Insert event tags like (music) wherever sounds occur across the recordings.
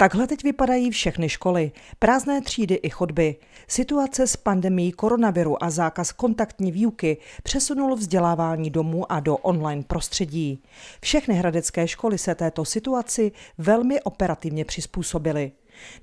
Takhle teď vypadají všechny školy, prázdné třídy i chodby. Situace s pandemí koronaviru a zákaz kontaktní výuky přesunul vzdělávání domů a do online prostředí. Všechny hradecké školy se této situaci velmi operativně přizpůsobily.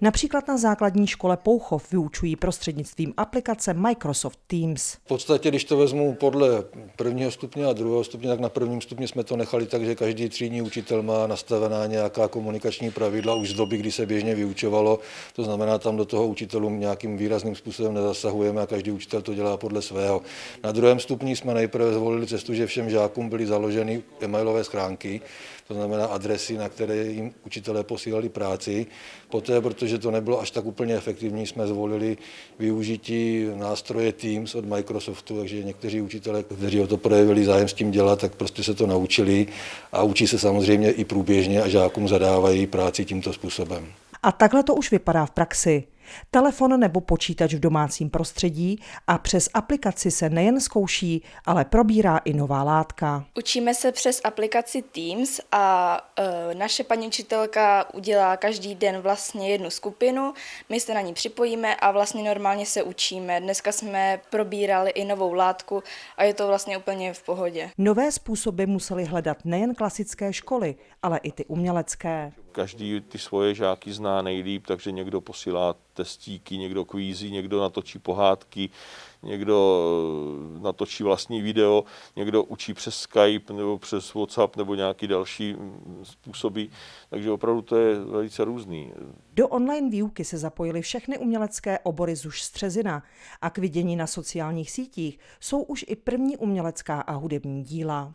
Například na základní škole Pouchov vyučují prostřednictvím aplikace Microsoft Teams. V podstatě, když to vezmu podle prvního stupně a druhého stupně, tak na prvním stupni jsme to nechali tak, že každý třídní učitel má nastavená nějaká komunikační pravidla už z doby, kdy se běžně vyučovalo. To znamená, tam do toho učitelům nějakým výrazným způsobem nezasahujeme a každý učitel to dělá podle svého. Na druhém stupni jsme nejprve zvolili cestu, že všem žákům byly založeny e-mailové schránky, to znamená adresy, na které jim učitelé posílali práci. Poté, protože to nebylo až tak úplně efektivní, jsme zvolili využití nástroje Teams od Microsoftu, takže někteří učitelé, kteří o to projevili zájem s tím dělat, tak prostě se to naučili a učí se samozřejmě i průběžně a žákům zadávají práci tímto způsobem. A takhle to už vypadá v praxi. Telefon nebo počítač v domácím prostředí a přes aplikaci se nejen zkouší, ale probírá i nová látka. Učíme se přes aplikaci Teams a e, naše paní učitelka udělá každý den vlastně jednu skupinu, my se na ní připojíme a vlastně normálně se učíme. Dneska jsme probírali i novou látku a je to vlastně úplně v pohodě. Nové způsoby museli hledat nejen klasické školy, ale i ty umělecké. Každý ty svoje žáky zná nejlíp, takže někdo posílá testíky, někdo kvízí, někdo natočí pohádky, někdo eh, natočí vlastní video, někdo učí přes Skype nebo přes WhatsApp nebo nějaký další mm, způsoby, takže opravdu to je velice různý. Do online výuky se zapojily všechny umělecké obory ZUŠ Střezina a k vidění na sociálních sítích jsou už i první umělecká a hudební díla.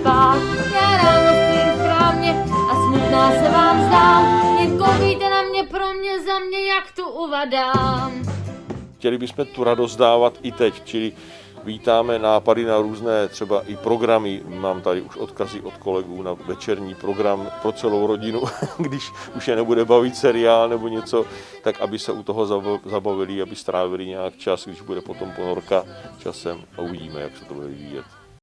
Spát. Já ráno v krámě a smutná se vám zdám. Jen koukejte na mě pro mě, za mě, jak tu uvadám. Chtěli bychom tu radost dávat i teď, čili vítáme nápady na různé třeba i programy. Mám tady už odkazy od kolegů na večerní program pro celou rodinu, (laughs) když už je nebude bavit seriál nebo něco, tak aby se u toho zabavili, aby strávili nějak čas, když bude potom ponorka časem a uvidíme, jak se to bude vyvíjet.